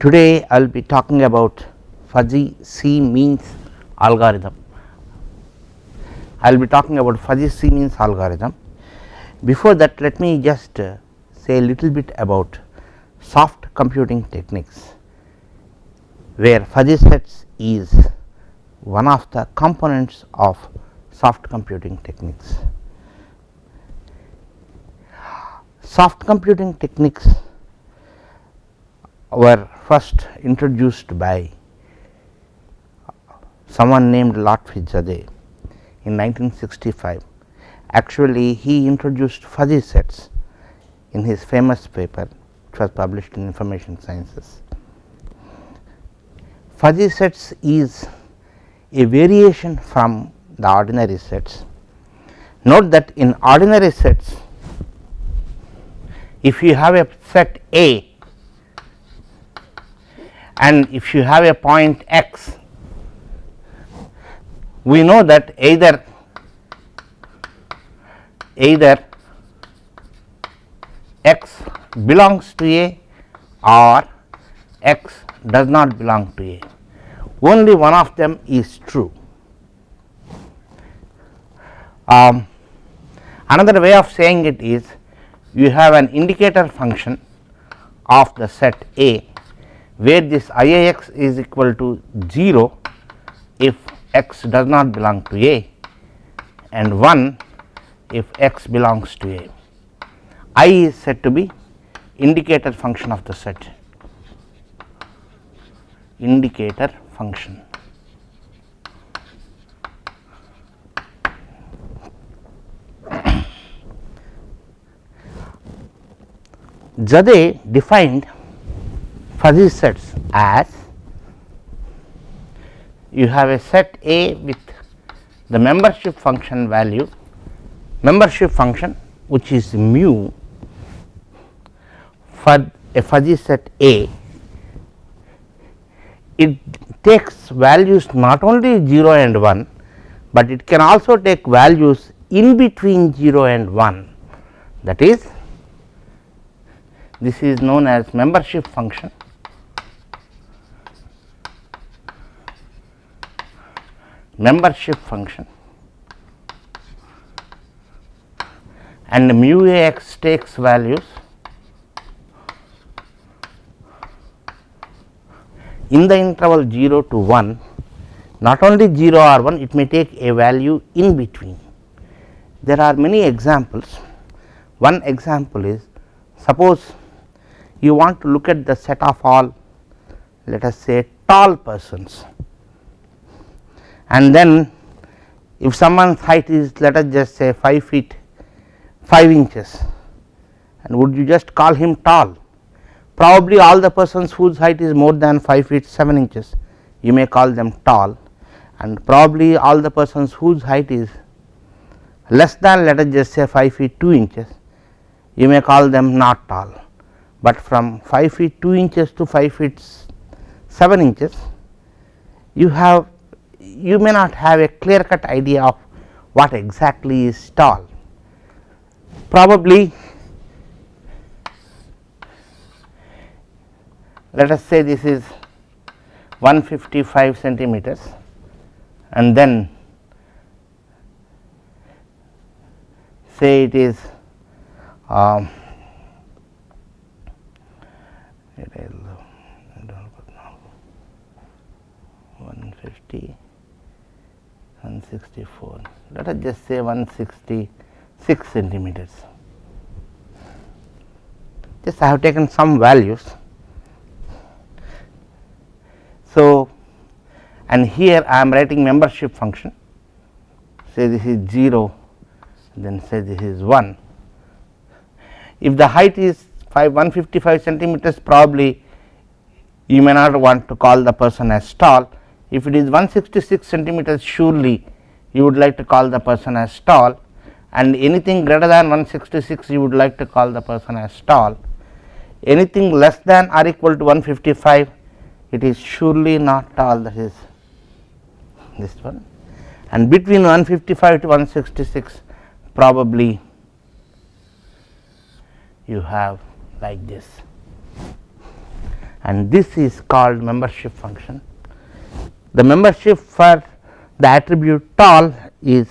Today I will be talking about fuzzy C means algorithm. I will be talking about fuzzy C means algorithm. Before that let me just uh, say a little bit about soft computing techniques where fuzzy sets is one of the components of soft computing techniques. Soft computing techniques were first introduced by someone named Lotfi Zadeh in 1965. Actually, he introduced fuzzy sets in his famous paper which was published in information sciences. Fuzzy sets is a variation from the ordinary sets. Note that in ordinary sets, if you have a set A and if you have a point x, we know that either either x belongs to A or x does not belong to A, only one of them is true. Um, another way of saying it is you have an indicator function of the set A where this I a x is equal to 0 if x does not belong to A and 1 if x belongs to A. I is said to be indicator function of the set indicator function. Zadeh defined fuzzy sets as you have a set A with the membership function value membership function which is mu for a fuzzy set A. It takes values not only 0 and 1, but it can also take values in between 0 and 1 that is this is known as membership function membership function. And mu a x takes values. In the interval 0 to 1 not only 0 or 1 it may take a value in between. There are many examples. One example is suppose you want to look at the set of all let us say tall persons and then if someone's height is let us just say 5 feet 5 inches and would you just call him tall? Probably all the persons whose height is more than 5 feet 7 inches you may call them tall. And probably all the persons whose height is less than let us just say 5 feet 2 inches you may call them not tall, but from 5 feet 2 inches to 5 feet 7 inches you have you may not have a clear cut idea of what exactly is tall. Probably let us say this is 155 centimeters and then say it is um, 150 164 let us just say 166 centimeters. Just I have taken some values. So, and here I am writing membership function. Say this is 0 then say this is 1. If the height is 5 155 centimeters probably you may not want to call the person as tall if it is 166 centimeters surely you would like to call the person as tall. And anything greater than 166 you would like to call the person as tall. Anything less than or equal to 155 it is surely not tall that is this one. And between 155 to 166 probably you have like this. And this is called membership function. The membership for the attribute tall is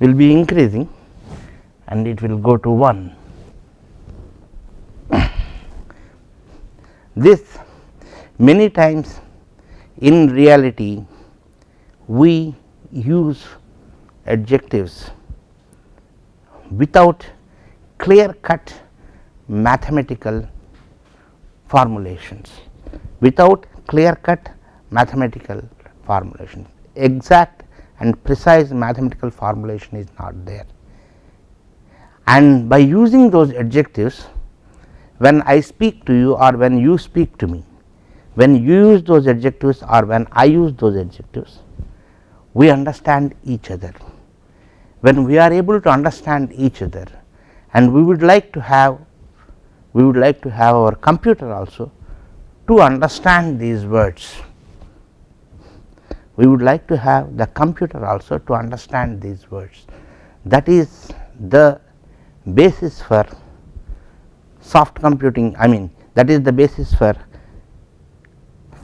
will be increasing and it will go to 1. this many times in reality we use adjectives without clear cut mathematical formulations without clear cut mathematical formulation exact and precise mathematical formulation is not there and by using those adjectives when I speak to you or when you speak to me when you use those adjectives or when I use those adjectives we understand each other. When we are able to understand each other and we would like to have we would like to have our computer also to understand these words. We would like to have the computer also to understand these words. That is the basis for soft computing I mean that is the basis for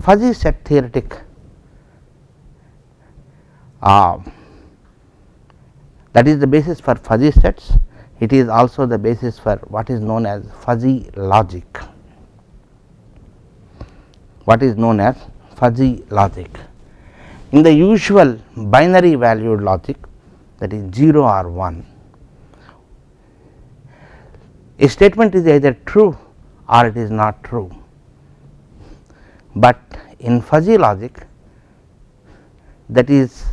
fuzzy set theoretic uh, that is the basis for fuzzy sets. It is also the basis for what is known as fuzzy logic. What is known as fuzzy logic in the usual binary valued logic that is 0 or 1 a statement is either true or it is not true, but in fuzzy logic that is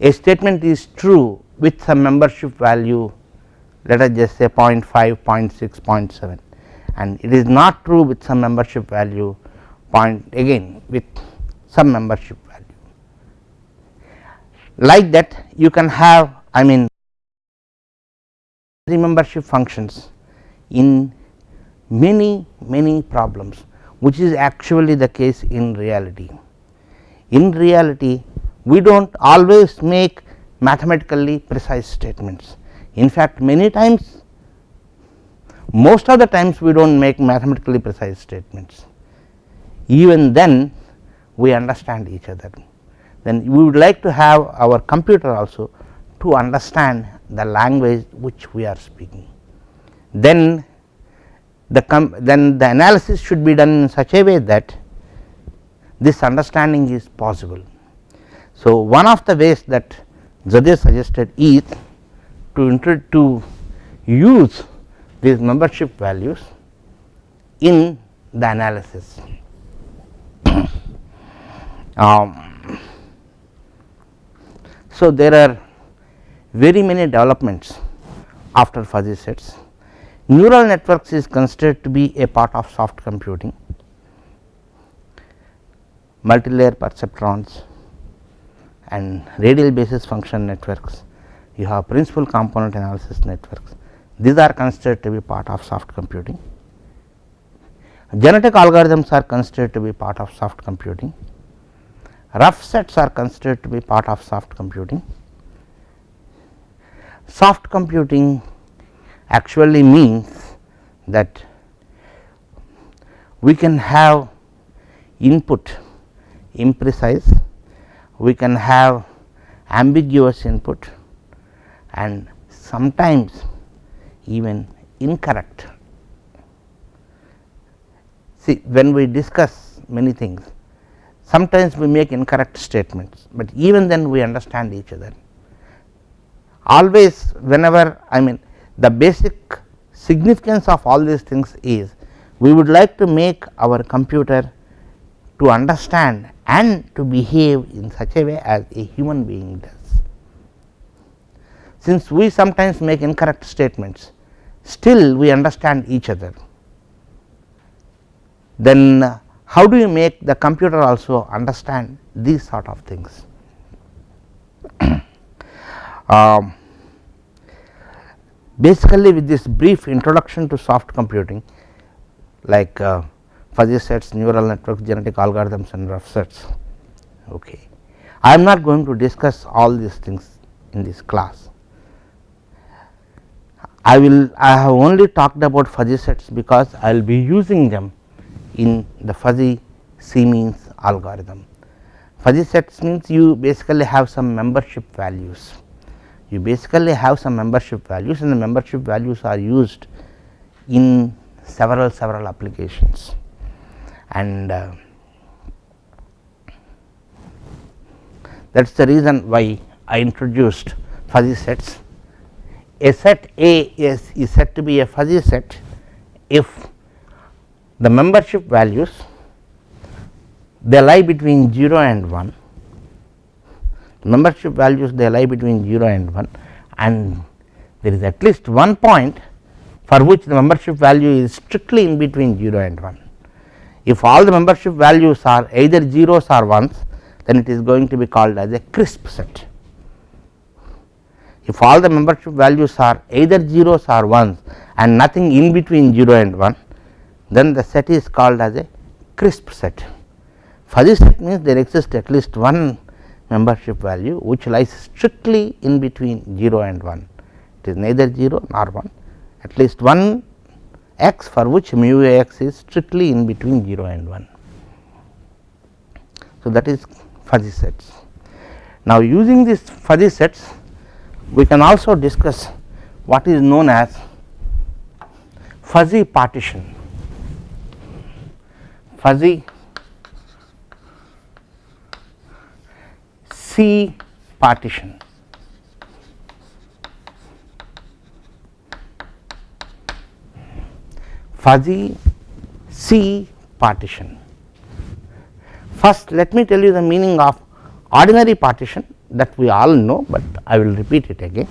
a statement is true with some membership value let us just say 0 0.5, 0 0.6, 0 0.7 and it is not true with some membership value point again with some membership. Like that you can have I mean membership functions in many many problems which is actually the case in reality. In reality we do not always make mathematically precise statements. In fact, many times most of the times we do not make mathematically precise statements. Even then we understand each other. Then we would like to have our computer also to understand the language which we are speaking. Then the then the analysis should be done in such a way that this understanding is possible. So, one of the ways that Zadeh suggested is to to use these membership values in the analysis. um, so, there are very many developments after fuzzy sets. Neural networks is considered to be a part of soft computing, multilayer perceptrons and radial basis function networks, you have principal component analysis networks. These are considered to be part of soft computing. Genetic algorithms are considered to be part of soft computing. Rough sets are considered to be part of soft computing. Soft computing actually means that we can have input imprecise we can have ambiguous input and sometimes even incorrect. See when we discuss many things sometimes we make incorrect statements, but even then we understand each other. Always whenever I mean the basic significance of all these things is we would like to make our computer to understand and to behave in such a way as a human being does. Since we sometimes make incorrect statements, still we understand each other. Then how do you make the computer also understand these sort of things? um, basically with this brief introduction to soft computing like uh, fuzzy sets, neural networks, genetic algorithms and rough sets. Okay. I am not going to discuss all these things in this class. I will I have only talked about fuzzy sets because I will be using them in the fuzzy C means algorithm. Fuzzy sets means you basically have some membership values, you basically have some membership values and the membership values are used in several several applications and uh, that is the reason why I introduced fuzzy sets. A set A is, is said to be a fuzzy set if the membership values they lie between 0 and 1 membership values they lie between 0 and 1 and there is at least one point for which the membership value is strictly in between 0 and 1. If all the membership values are either zeros or ones then it is going to be called as a crisp set. If all the membership values are either zeros or ones and nothing in between 0 and 1 then the set is called as a crisp set. Fuzzy set means there exists at least one membership value which lies strictly in between 0 and 1 it is neither 0 nor 1 at least one x for which mu x is strictly in between 0 and 1. So, that is fuzzy sets. Now, using these fuzzy sets we can also discuss what is known as fuzzy partition fuzzy C partition. Fuzzy C partition. First let me tell you the meaning of ordinary partition that we all know, but I will repeat it again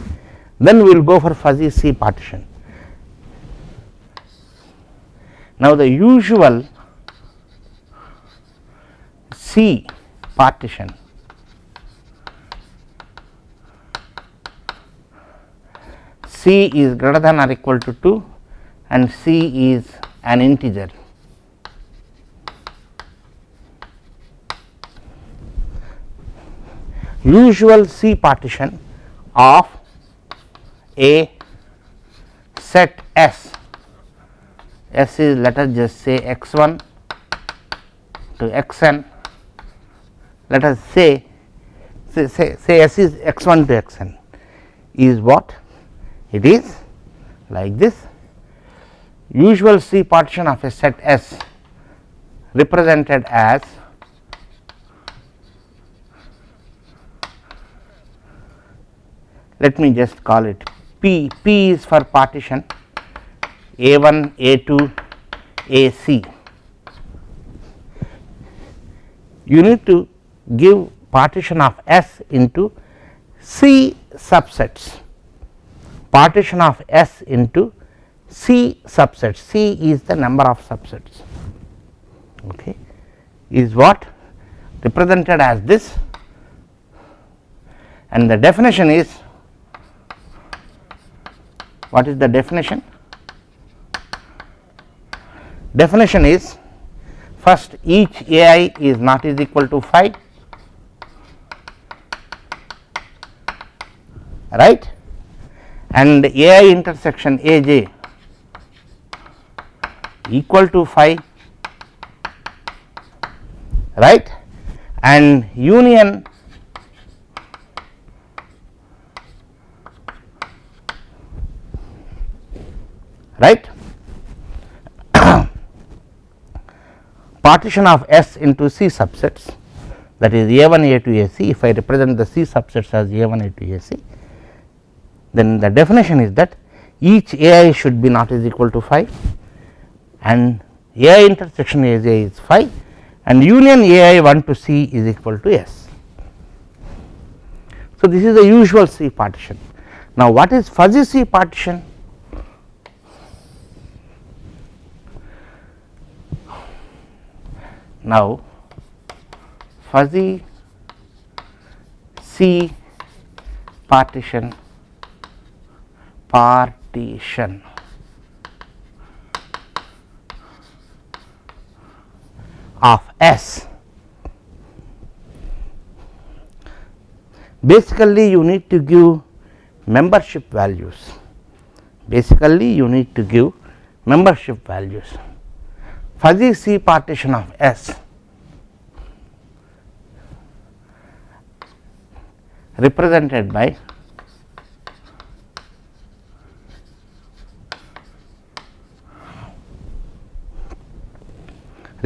then we will go for fuzzy C partition. Now, the usual C partition. C is greater than or equal to 2 and C is an integer. Usual C partition of a set S, S is let us just say x 1 to x n let us say say, say, say S is x 1 to x n is what it is like this usual C partition of a set S represented as let me just call it P, P is for partition A 1, A 2, A C. You need to give partition of S into C subsets, partition of S into C subsets, C is the number of subsets. Okay, is what represented as this. And the definition is what is the definition? Definition is first each a i is not is equal to phi right? And a i intersection a j equal to phi right? And union right? Partition of S into C subsets that is A 1 A 2 A C. If I represent the C subsets as A 1 A 2 A C then the definition is that each A i should be not is equal to phi and A i intersection A j is phi and union A i 1 to C is equal to S. So, this is the usual C partition. Now, what is fuzzy C partition? Now, fuzzy C partition partition of S. Basically, you need to give membership values. Basically, you need to give membership values. fuzzy C partition of S represented by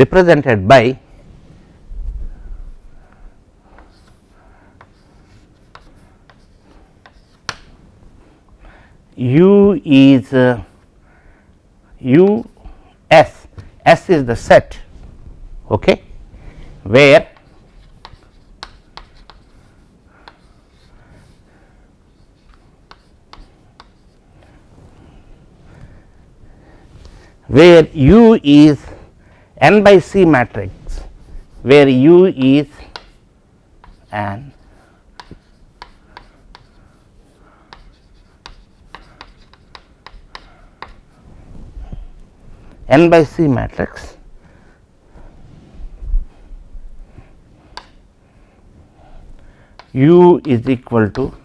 represented by U is uh, U S, S is the set okay, where where U is n by C matrix, where U is an n by C matrix U is equal to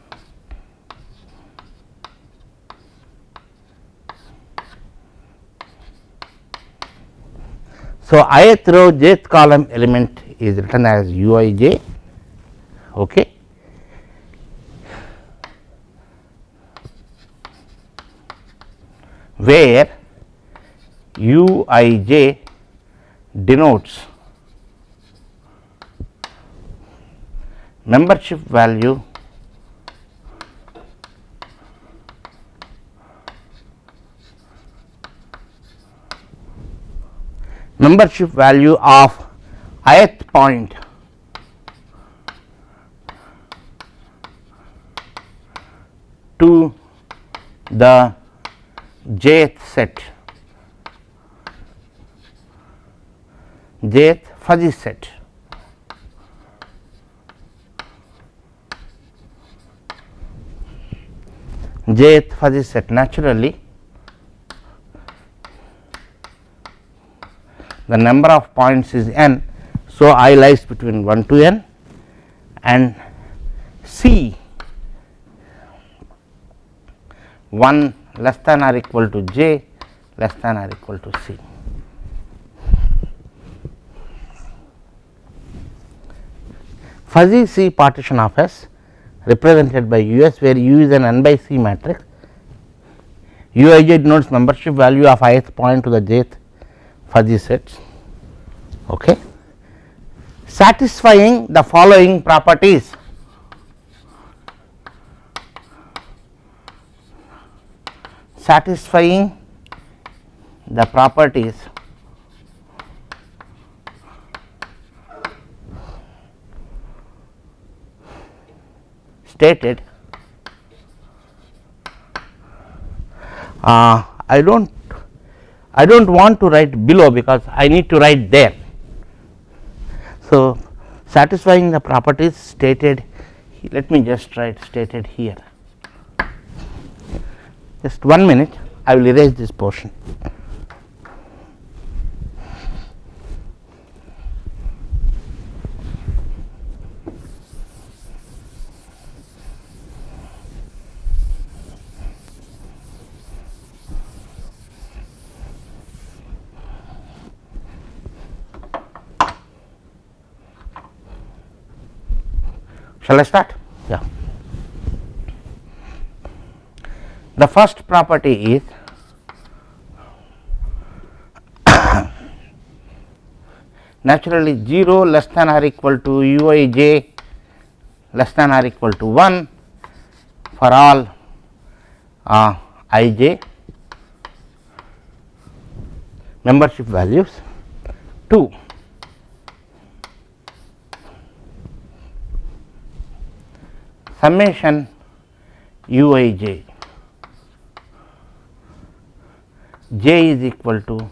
So, ith row jth column element is written as u i j okay. where u i j denotes membership value membership value of ith point. To the jth set. Jth fuzzy set. Jth fuzzy set naturally the number of points is n. So, i lies between 1 to n and c 1 less than or equal to j less than or equal to c. Fuzzy C partition of S represented by U s where U is an n by C matrix, U i j denotes membership value of ith point to the jth fuzzy sets okay. Satisfying the following properties. Satisfying the properties. Stated. Uh, I do not I do not want to write below because I need to write there. So, satisfying the properties stated let me just write stated here just one minute I will erase this portion. Shall I start? Yeah. The first property is naturally 0 less than or equal to u i j less than or equal to 1 for all uh, i j membership values 2 summation uij j is equal to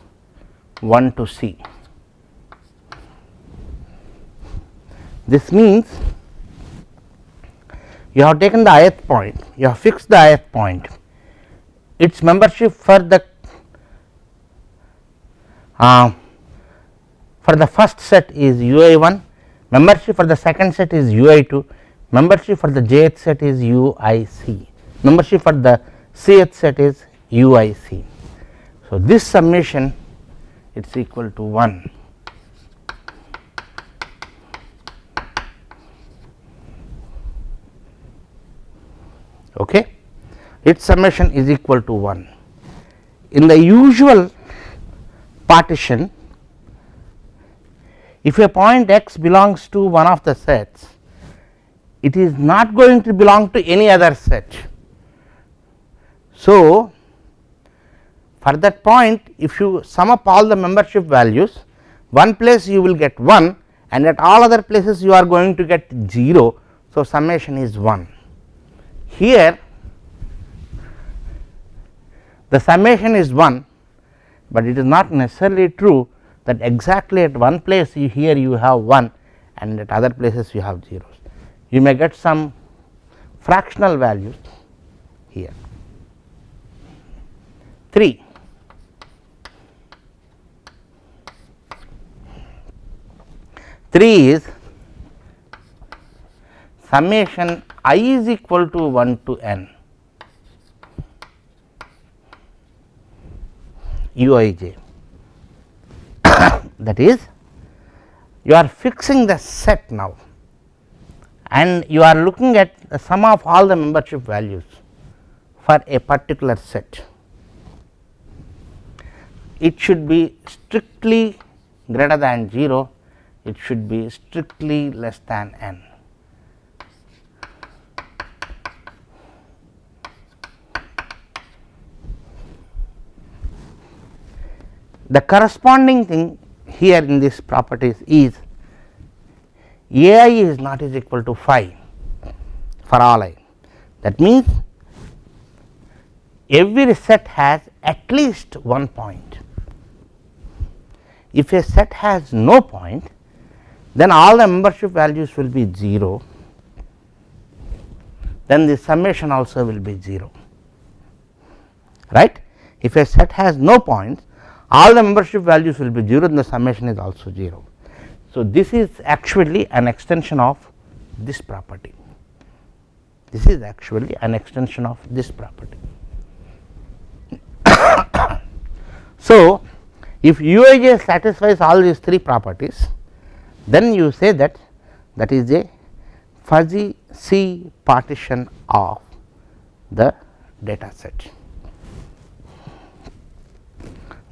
1 to c. This means you have taken the ith point, you have fixed the ith point, its membership for the uh, for the first set is u i 1, membership for the second set is u i 2, membership for the jth set is UIC, membership for the cth set is UIC. So, this summation it is equal to 1. Okay. Its summation is equal to 1. In the usual partition, if a point x belongs to one of the sets, it is not going to belong to any other set. So, for that point if you sum up all the membership values one place you will get 1 and at all other places you are going to get 0. So, summation is 1 here the summation is 1, but it is not necessarily true that exactly at one place you here you have 1 and at other places you have zeros. You may get some fractional values here. 3 3 is summation i is equal to 1 to n. U i j. That is you are fixing the set now and you are looking at the sum of all the membership values for a particular set. It should be strictly greater than 0 it should be strictly less than n. The corresponding thing here in this properties is a i is not is equal to phi for all i. That means, every set has at least one point. If a set has no point, then all the membership values will be 0 then the summation also will be 0 right. If a set has no points all the membership values will be 0 then the summation is also 0. So, this is actually an extension of this property this is actually an extension of this property. so, if uij satisfies all these three properties then you say that that is a fuzzy C partition of the data set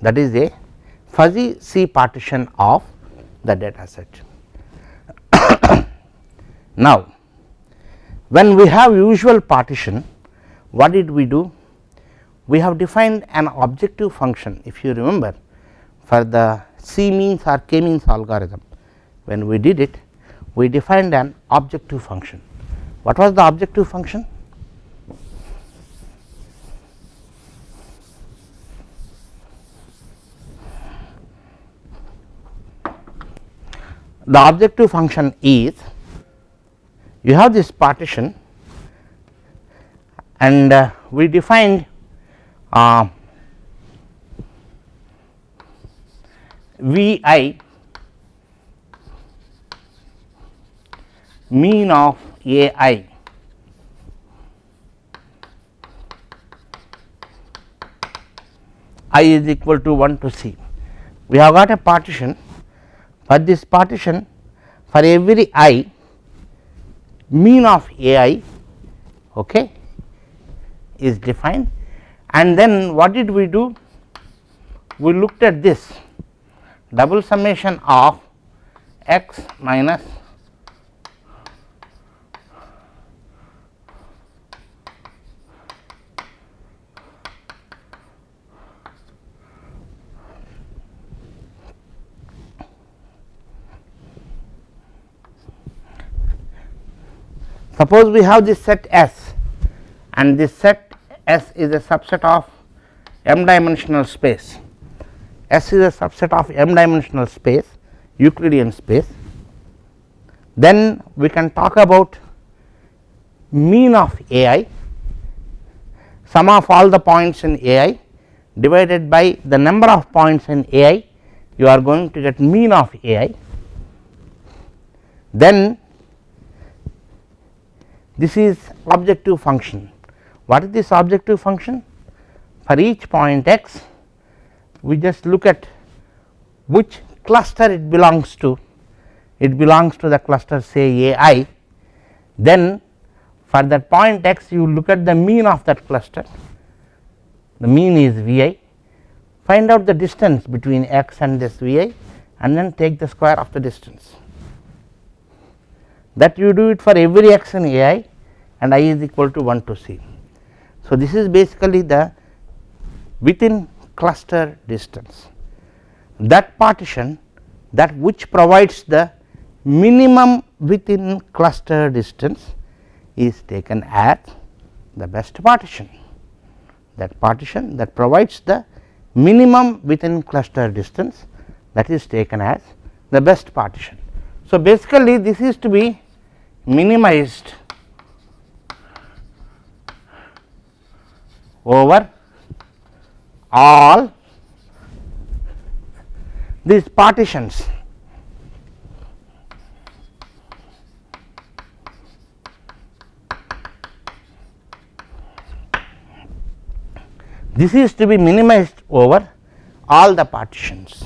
that is a fuzzy C partition of the data set. now, when we have usual partition what did we do? We have defined an objective function if you remember for the C means or K means algorithm when we did it we defined an objective function. What was the objective function? The objective function is you have this partition and uh, we defined uh, V i mean of a i i is equal to 1 to c. We have got a partition for this partition for every i mean of a i okay, is defined and then what did we do? We looked at this double summation of x minus Suppose we have this set S and this set S is a subset of m dimensional space. S is a subset of m dimensional space Euclidean space. Then we can talk about mean of A i sum of all the points in A i divided by the number of points in A i you are going to get mean of A i. Then this is objective function. What is this objective function? For each point x, we just look at which cluster it belongs to. It belongs to the cluster say a i. Then for that point x you look at the mean of that cluster. The mean is v i. Find out the distance between x and this v i and then take the square of the distance. That you do it for every x in a i and i is equal to 1 to c. So, this is basically the within cluster distance that partition that which provides the minimum within cluster distance is taken as the best partition that partition that provides the minimum within cluster distance that is taken as the best partition. So, basically this is to be minimized over all these partitions this is to be minimized over all the partitions.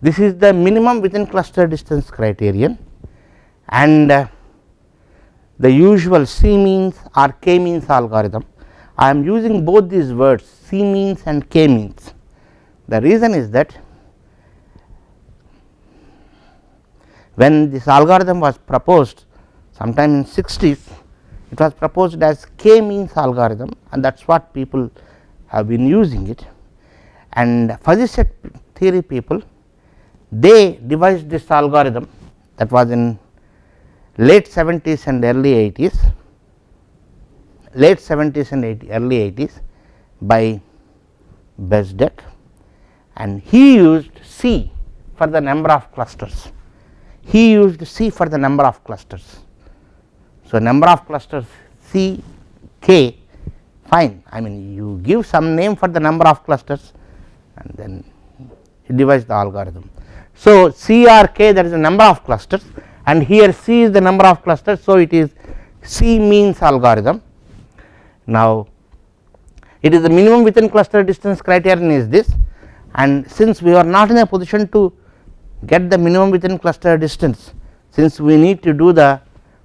This is the minimum within cluster distance criterion and uh, the usual C means or K means algorithm. I am using both these words C means and K means. The reason is that when this algorithm was proposed sometime in 60s it was proposed as K means algorithm and that is what people have been using it and fuzzy set theory people they devised this algorithm that was in late 70s and early 80s late 70s and 80, early 80s by Bezdek and he used C for the number of clusters. He used C for the number of clusters. So, number of clusters C k fine I mean you give some name for the number of clusters and then he devised the algorithm. So, C or k that is the number of clusters and here C is the number of clusters. So, it is C means algorithm. Now, it is the minimum within cluster distance criterion is this and since we are not in a position to get the minimum within cluster distance since we need to do the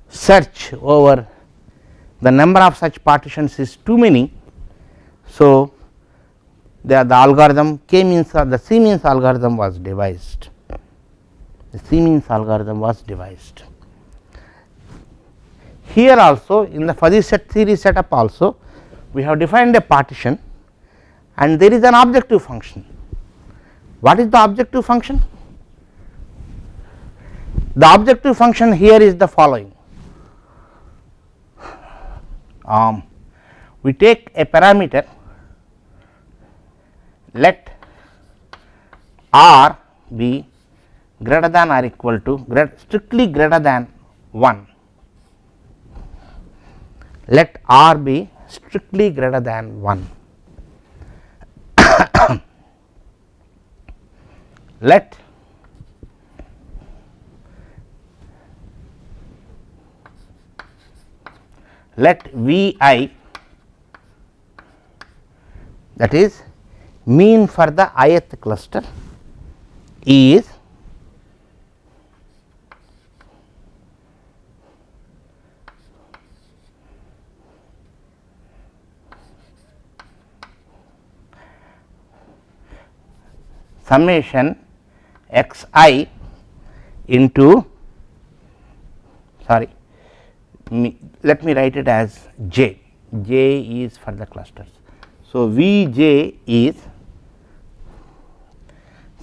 search over the number of such partitions is too many. So, the, the algorithm k means or the C means algorithm was devised the means algorithm was devised. Here also in the fuzzy set theory setup also we have defined a partition and there is an objective function. What is the objective function? The objective function here is the following um, we take a parameter let r be greater than or equal to strictly greater than 1 let r be strictly greater than 1 let let V i that is mean for the ith cluster is summation x i into sorry me, let me write it as j, j is for the clusters. So, V j is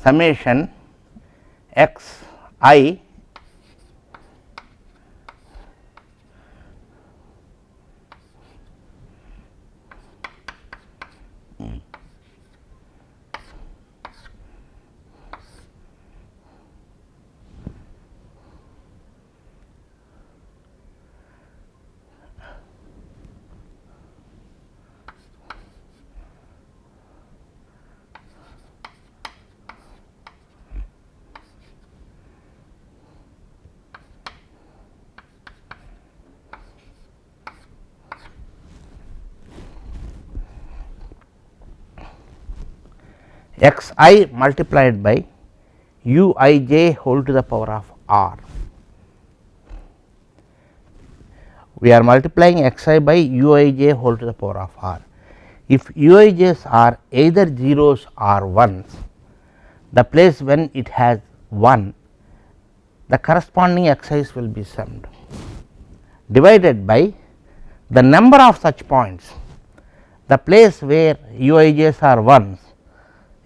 summation x i x i multiplied by u i j whole to the power of r. We are multiplying x i by u i j whole to the power of r. If u i j's are either zeros or ones, the place when it has 1 the corresponding x i's will be summed divided by the number of such points the place where u i j's are ones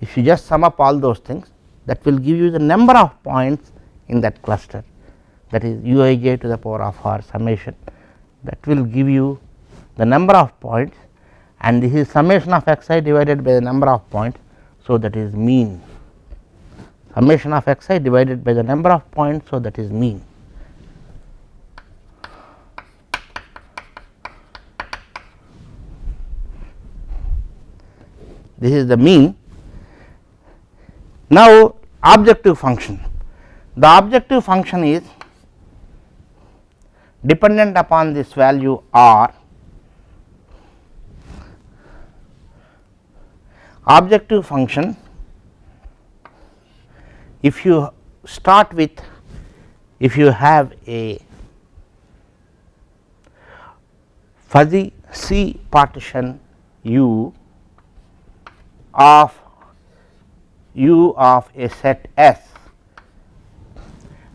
if you just sum up all those things that will give you the number of points in that cluster that is u i j to the power of r summation that will give you the number of points and this is summation of x i divided by the number of points. So, that is mean summation of x i divided by the number of points. So, that is mean. This is the mean now, objective function. The objective function is dependent upon this value r. Objective function if you start with if you have a fuzzy C partition U of u of a set S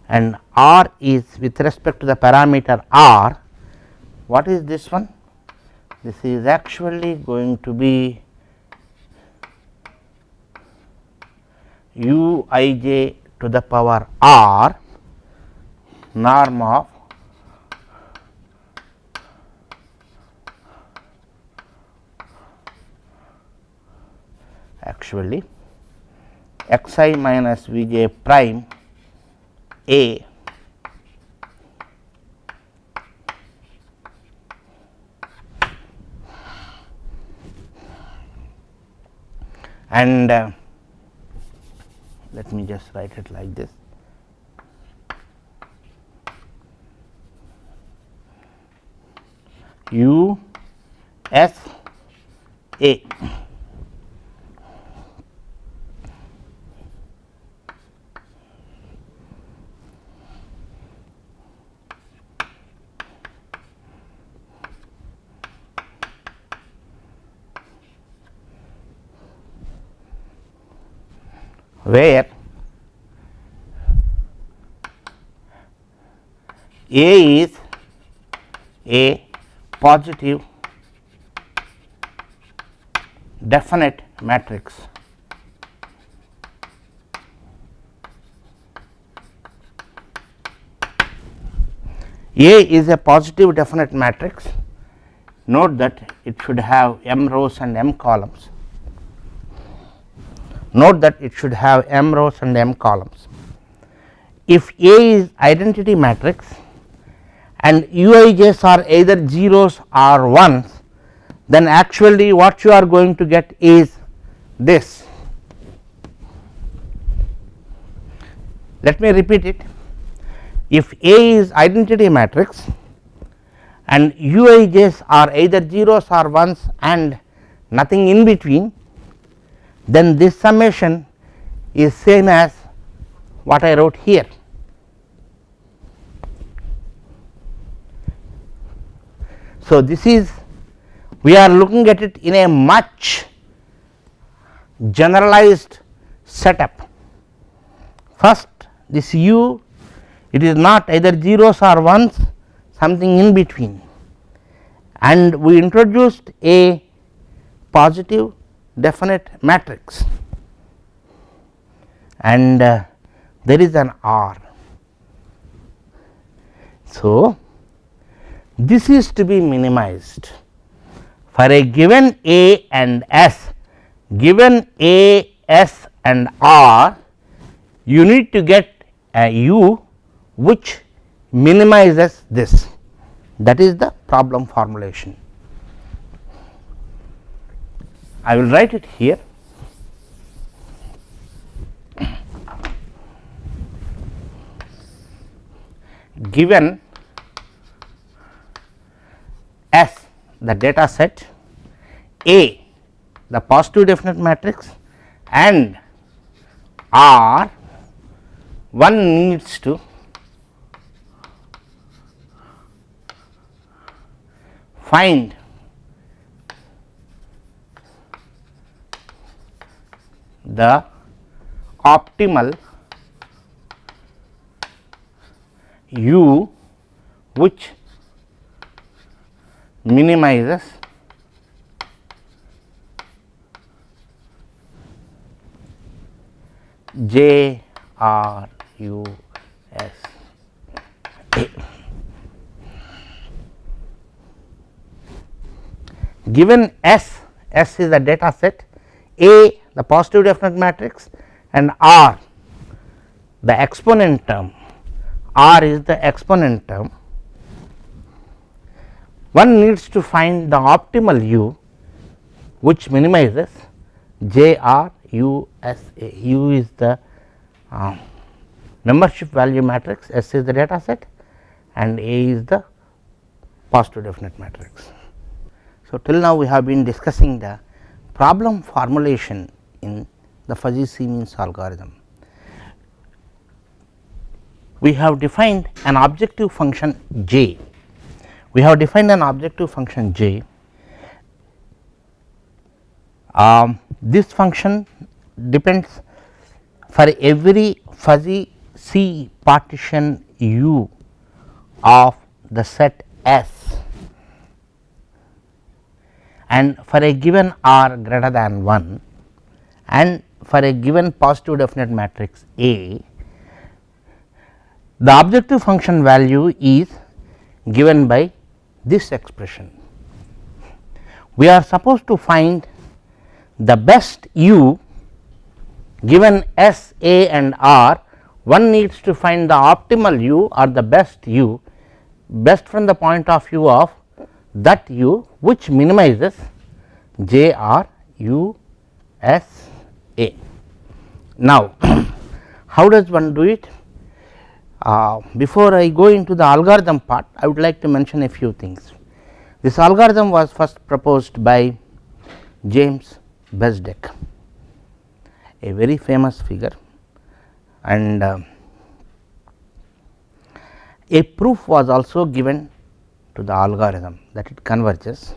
and R is with respect to the parameter R, what is this one? This is actually going to be u i j to the power R norm of actually x i minus v j prime a and uh, let me just write it like this. U s a where A is a positive definite matrix. A is a positive definite matrix. Note that it should have m rows and m columns. Note that it should have m rows and m columns. If A is identity matrix and uij's are either zeros or ones then actually what you are going to get is this. Let me repeat it if A is identity matrix and uij's are either zeros or ones and nothing in between then this summation is same as what I wrote here. So, this is we are looking at it in a much generalized setup. First this u it is not either zeros or ones something in between and we introduced a positive definite matrix and uh, there is an R. So, this is to be minimized for a given A and S given A, S and R you need to get a U which minimizes this that is the problem formulation. I will write it here. Given S the data set A the positive definite matrix and R one needs to find the optimal u which minimizes J R U S A. Given S, S is the data set, A the positive definite matrix and R the exponent term, R is the exponent term. One needs to find the optimal U which minimizes J R U S A. U is the uh, membership value matrix, S is the data set and A is the positive definite matrix. So, till now we have been discussing the problem formulation in the fuzzy C means algorithm. We have defined an objective function j, we have defined an objective function j. Um, this function depends for every fuzzy C partition U of the set S and for a given R greater than 1 and for a given positive definite matrix A, the objective function value is given by this expression. We are supposed to find the best u given S, A and R one needs to find the optimal u or the best u best from the point of view of that u which minimizes J R U S A. Now, how does one do it? Uh, before I go into the algorithm part I would like to mention a few things. This algorithm was first proposed by James Bezdek a very famous figure. And uh, a proof was also given to the algorithm that it converges.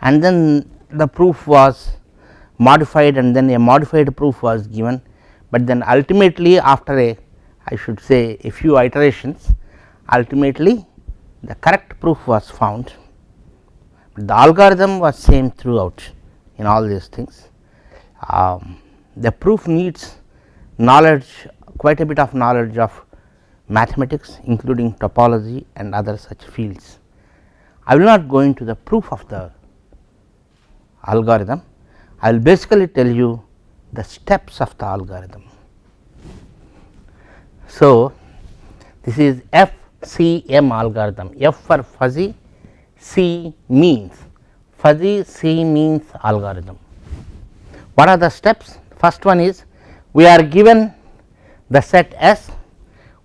And then the proof was modified and then a modified proof was given, but then ultimately after a I should say a few iterations ultimately the correct proof was found, the algorithm was same throughout in all these things. Um, the proof needs knowledge quite a bit of knowledge of mathematics including topology and other such fields. I will not go into the proof of the algorithm, I will basically tell you the steps of the algorithm. So, this is FCM algorithm, F for fuzzy, C means fuzzy C means algorithm. What are the steps? First one is we are given the set S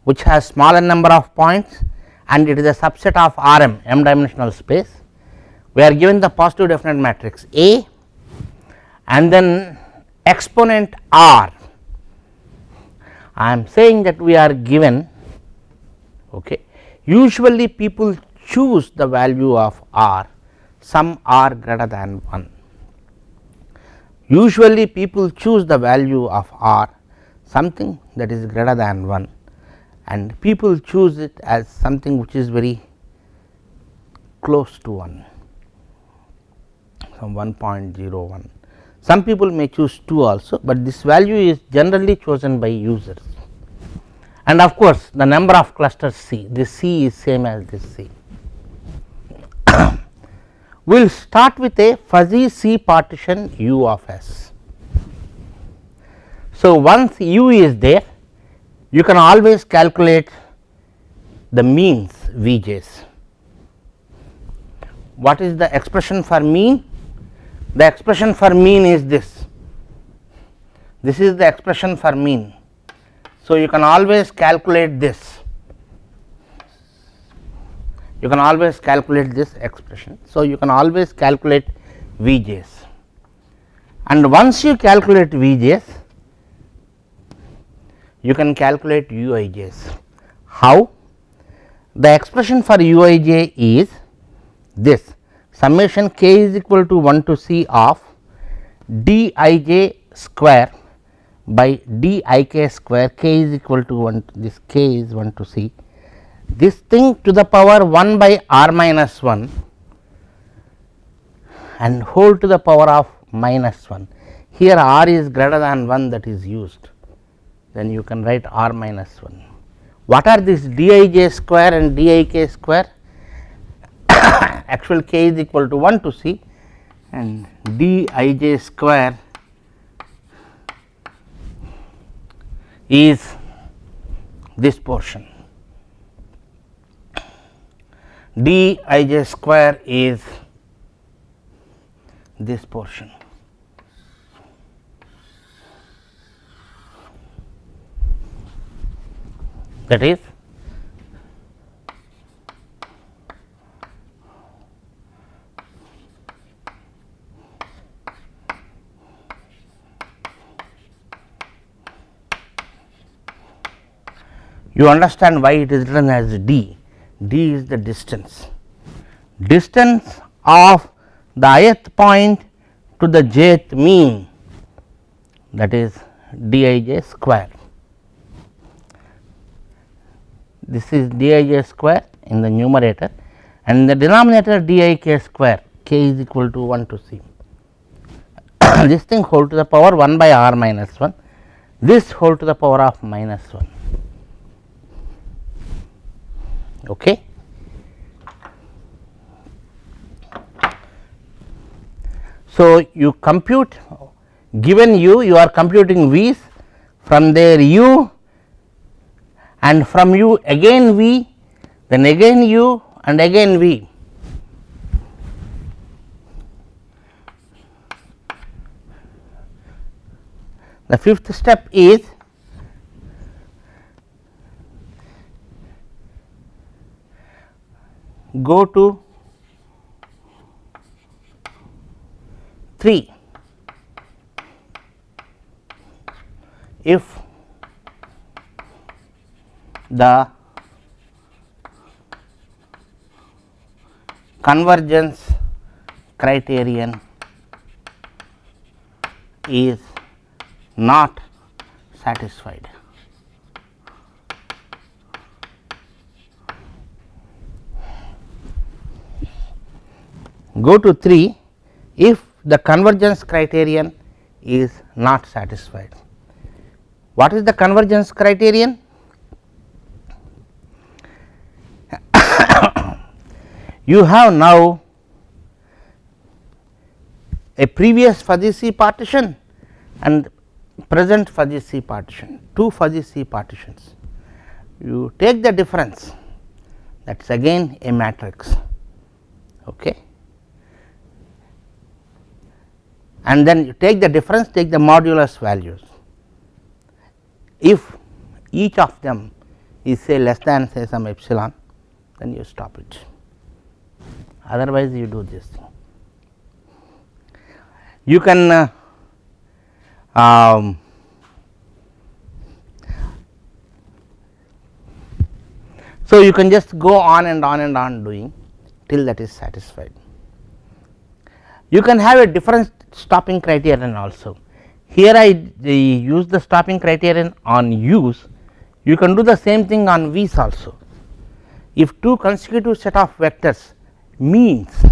which has smaller number of points and it is a subset of R m m dimensional space. We are given the positive definite matrix A and then exponent R. I am saying that we are given okay. usually people choose the value of R some R greater than 1 Usually people choose the value of r something that is greater than 1 and people choose it as something which is very close to 1 some 1.01. Some people may choose 2 also, but this value is generally chosen by users and of course, the number of clusters C this C is same as this C we will start with a fuzzy C partition U of S. So, once U is there you can always calculate the means Vj's. What is the expression for mean? The expression for mean is this, this is the expression for mean. So, you can always calculate this you can always calculate this expression. So, you can always calculate Vj's and once you calculate Vj's you can calculate Uij's. How? The expression for Uij is this summation k is equal to 1 to c of dij square by dik square k is equal to 1 this k is 1 to c. This thing to the power 1 by r minus 1 and whole to the power of minus 1 here r is greater than 1 that is used. Then you can write r minus 1. What are these dij square and dik square actual k is equal to 1 to c and dij square is this portion. Dij square is this portion. That is you understand why it is written as d, d is the distance. Distance of the ith point to the jth mean that is dij square this is dij square in the numerator and in the denominator dik square k is equal to 1 to c. this thing whole to the power 1 by r minus 1, this whole to the power of minus 1. Okay. So, you compute given u you are computing v's from there u and from u again V then again u and again V. The fifth step is go to 3 if the convergence criterion is not satisfied. Go to 3 if the convergence criterion is not satisfied. What is the convergence criterion? you have now a previous fuzzy C partition and present fuzzy C partition, two fuzzy C partitions. You take the difference that is again a matrix okay. And then you take the difference take the modulus values. If each of them is say less than say some epsilon then you stop it otherwise you do this thing. You can uh, um, so you can just go on and on and on doing till that is satisfied. You can have a different stopping criterion also. Here I use the stopping criterion on u's, you can do the same thing on v's also. If two consecutive set of vectors means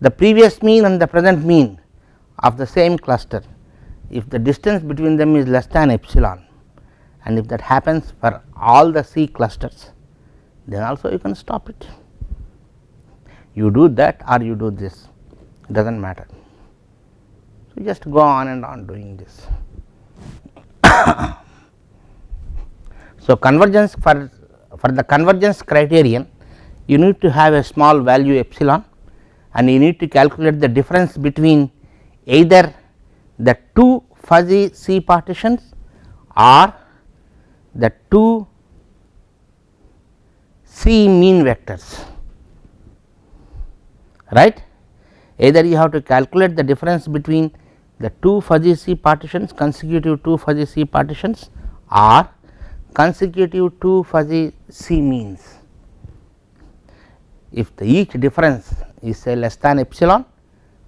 the previous mean and the present mean of the same cluster if the distance between them is less than epsilon and if that happens for all the C clusters then also you can stop it. You do that or you do this does not matter. So, just go on and on doing this. so, convergence for for the convergence criterion you need to have a small value epsilon and you need to calculate the difference between either the two fuzzy C partitions or the two C mean vectors right. Either you have to calculate the difference between the two fuzzy C partitions consecutive two fuzzy C partitions or consecutive two fuzzy C means. If the each difference is say less than epsilon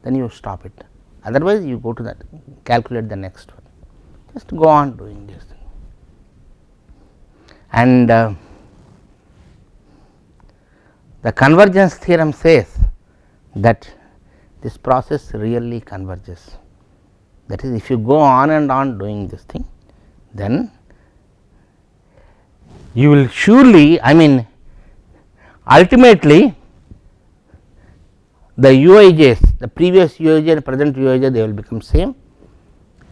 then you stop it. Otherwise you go to that calculate the next one. Just go on doing this and uh, the convergence theorem says that this process really converges. That is if you go on and on doing this thing then you will surely I mean ultimately the UIJs the previous UIJ and present UIJ they will become same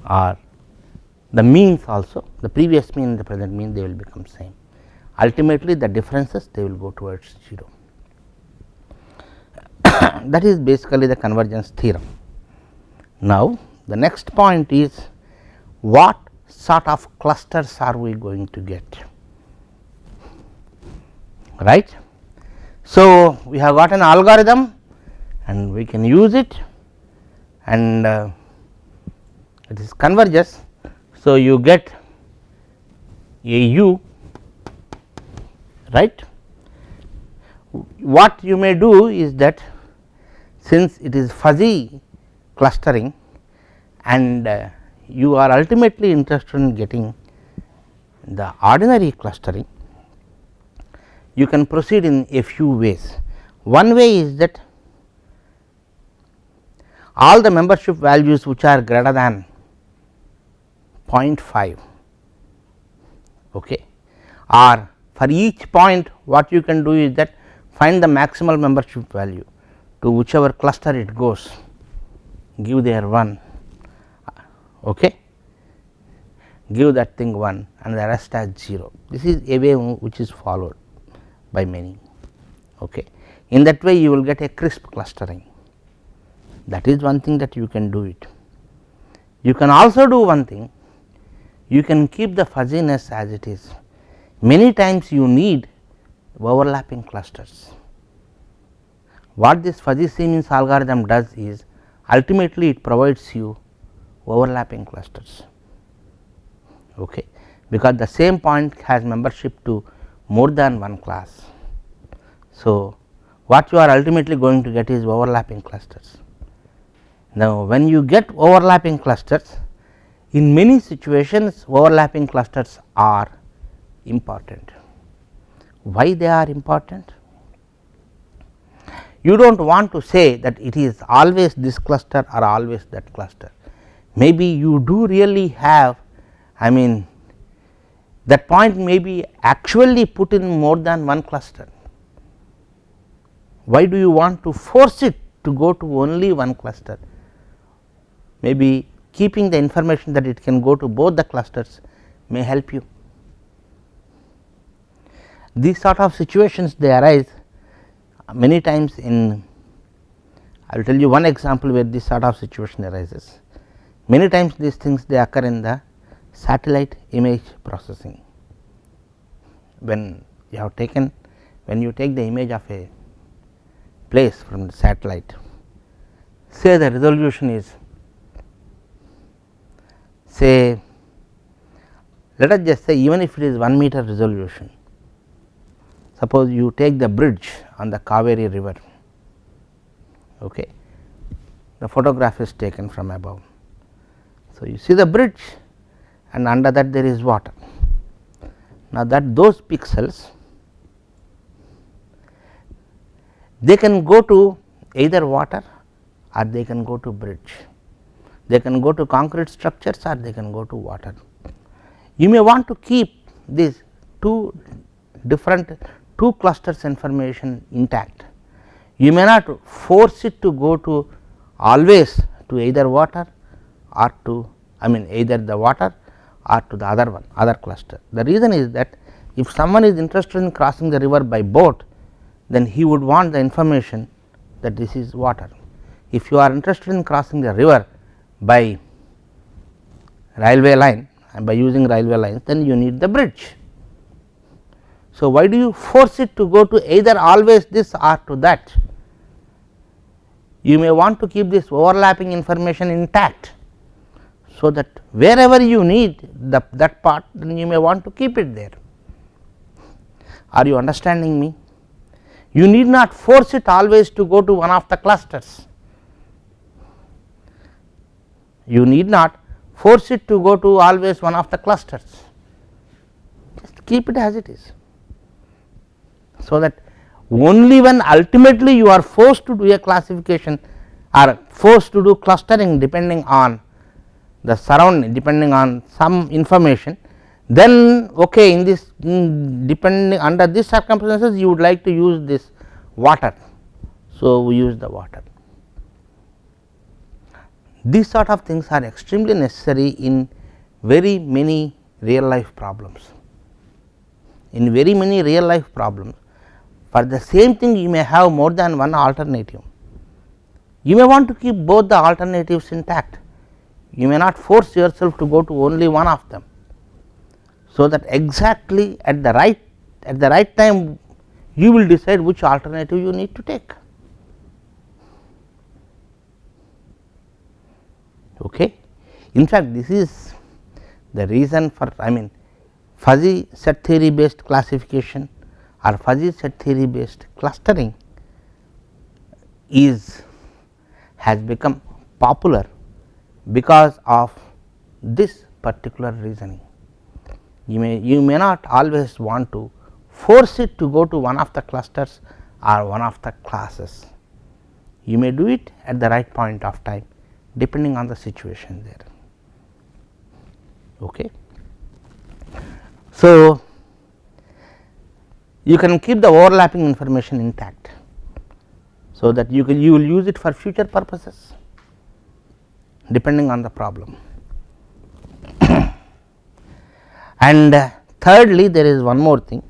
or the means also the previous mean and the present mean they will become same. Ultimately the differences they will go towards 0 that is basically the convergence theorem. Now, the next point is what sort of clusters are we going to get right. So, we have got an algorithm and we can use it and uh, it is converges. So, you get a u right. What you may do is that since it is fuzzy clustering and uh, you are ultimately interested in getting the ordinary clustering, you can proceed in a few ways. One way is that all the membership values which are greater than 0.5 okay, or for each point what you can do is that find the maximal membership value to whichever cluster it goes give there 1 okay? Give that thing 1 and the rest as 0 this is a way which is followed by many okay? In that way you will get a crisp clustering. That is one thing that you can do it. You can also do one thing. You can keep the fuzziness as it is. Many times you need overlapping clusters what this fuzzy means algorithm does is ultimately it provides you overlapping clusters okay, because the same point has membership to more than one class. So, what you are ultimately going to get is overlapping clusters. Now, when you get overlapping clusters in many situations overlapping clusters are important. Why they are important? You do not want to say that it is always this cluster or always that cluster. Maybe you do really have I mean that point may be actually put in more than one cluster. Why do you want to force it to go to only one cluster? Maybe keeping the information that it can go to both the clusters may help you. These sort of situations they arise many times in I will tell you one example where this sort of situation arises. Many times these things they occur in the satellite image processing. When you have taken when you take the image of a place from the satellite, say the resolution is say let us just say even if it is 1 meter resolution Suppose you take the bridge on the Kaveri river, okay. the photograph is taken from above. So, you see the bridge and under that there is water. Now, that those pixels they can go to either water or they can go to bridge. They can go to concrete structures or they can go to water. You may want to keep these two different two clusters information intact. You may not force it to go to always to either water or to I mean either the water or to the other one other cluster. The reason is that if someone is interested in crossing the river by boat then he would want the information that this is water. If you are interested in crossing the river by railway line and by using railway lines then you need the bridge so, why do you force it to go to either always this or to that? you may want to keep this overlapping information intact. So, that wherever you need the, that part then you may want to keep it there. Are you understanding me? You need not force it always to go to one of the clusters. You need not force it to go to always one of the clusters, just keep it as it is. So, that only when ultimately you are forced to do a classification or forced to do clustering depending on the surrounding depending on some information then okay in this in depending under these circumstances you would like to use this water. So, we use the water. These sort of things are extremely necessary in very many real life problems. In very many real life problems for the same thing you may have more than one alternative. You may want to keep both the alternatives intact, you may not force yourself to go to only one of them. So, that exactly at the right at the right time you will decide which alternative you need to take. Okay. In fact, this is the reason for I mean fuzzy set theory based classification or fuzzy set theory based clustering is has become popular because of this particular reasoning. You may you may not always want to force it to go to one of the clusters or one of the classes. You may do it at the right point of time depending on the situation there. Okay. So, you can keep the overlapping information intact. So, that you can you will use it for future purposes depending on the problem. and uh, thirdly there is one more thing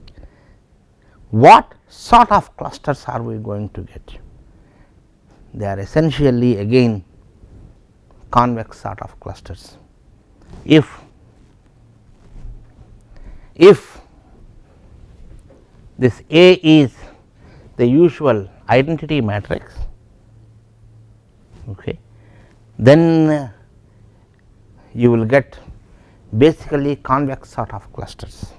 what sort of clusters are we going to get they are essentially again convex sort of clusters. If if this A is the usual identity matrix, okay, then you will get basically convex sort of clusters.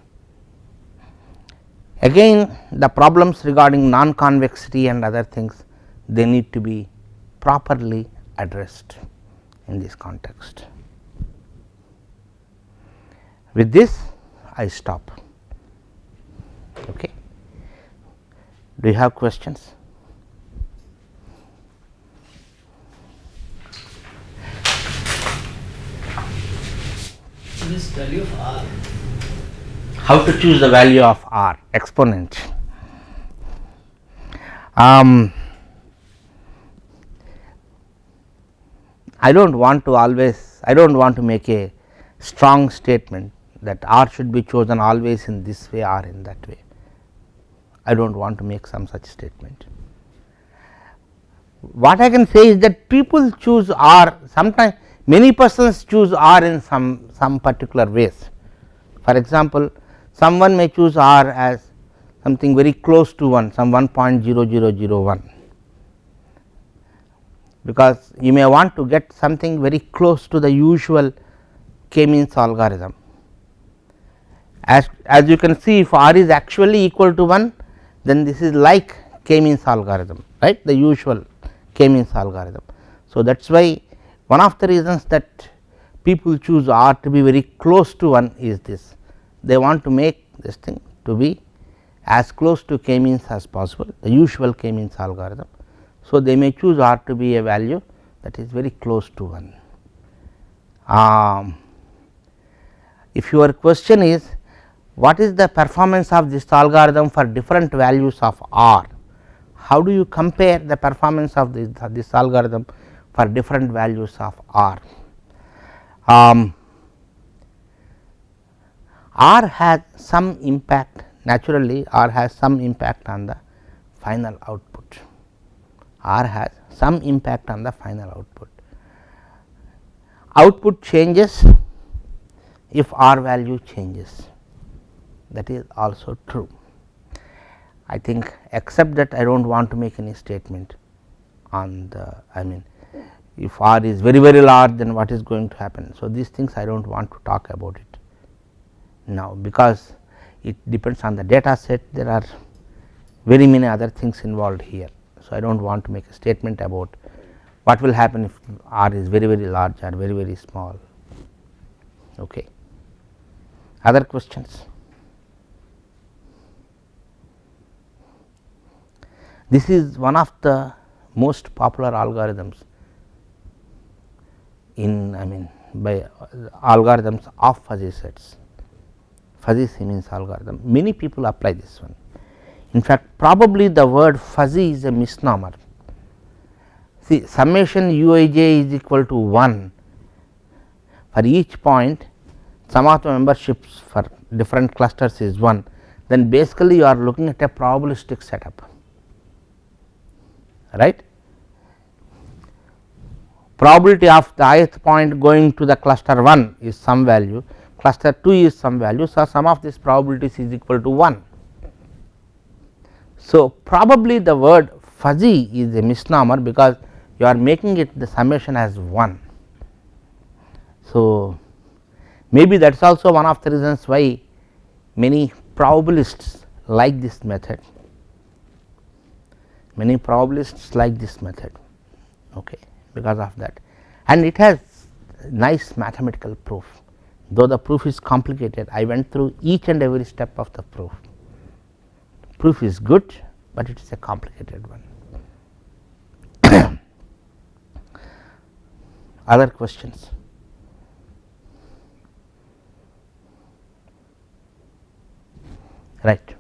Again the problems regarding non convexity and other things they need to be properly addressed in this context. With this I stop. Okay. Do you have questions? This value of r. How to choose the value of r exponent? Um, I do not want to always I do not want to make a strong statement that r should be chosen always in this way or in that way. I do not want to make some such statement. What I can say is that people choose r sometimes many persons choose r in some some particular ways. For example, someone may choose r as something very close to 1 some 1.0001 because you may want to get something very close to the usual k means algorithm. As, as you can see if r is actually equal to 1 then this is like k means algorithm right the usual k means algorithm. So, that is why one of the reasons that people choose r to be very close to 1 is this they want to make this thing to be as close to k means as possible the usual k means algorithm so, they may choose r to be a value that is very close to 1. Um, if your question is what is the performance of this algorithm for different values of r, how do you compare the performance of this, this algorithm for different values of r? Um, r has some impact naturally r has some impact on the final output R has some impact on the final output. Output changes if R value changes that is also true. I think except that I do not want to make any statement on the I mean if r is very very large then what is going to happen. So, these things I do not want to talk about it now because it depends on the data set there are very many other things involved here. So, I do not want to make a statement about what will happen if r is very very large or very very small. Okay. Other questions? This is one of the most popular algorithms in I mean by algorithms of fuzzy sets. Fuzzy C means algorithm. Many people apply this one. In fact, probably the word fuzzy is a misnomer. See summation u i j is equal to 1 for each point. Sum of the memberships for different clusters is 1 then basically you are looking at a probabilistic setup right. Probability of the ith point going to the cluster 1 is some value, cluster 2 is some value. So, sum of these probabilities is equal to 1. So, probably the word fuzzy is a misnomer because you are making it the summation as 1. So, maybe that is also one of the reasons why many probabilists like this method many probabilists like this method okay, because of that and it has nice mathematical proof though the proof is complicated I went through each and every step of the proof. Proof is good, but it is a complicated one. Other questions? Right.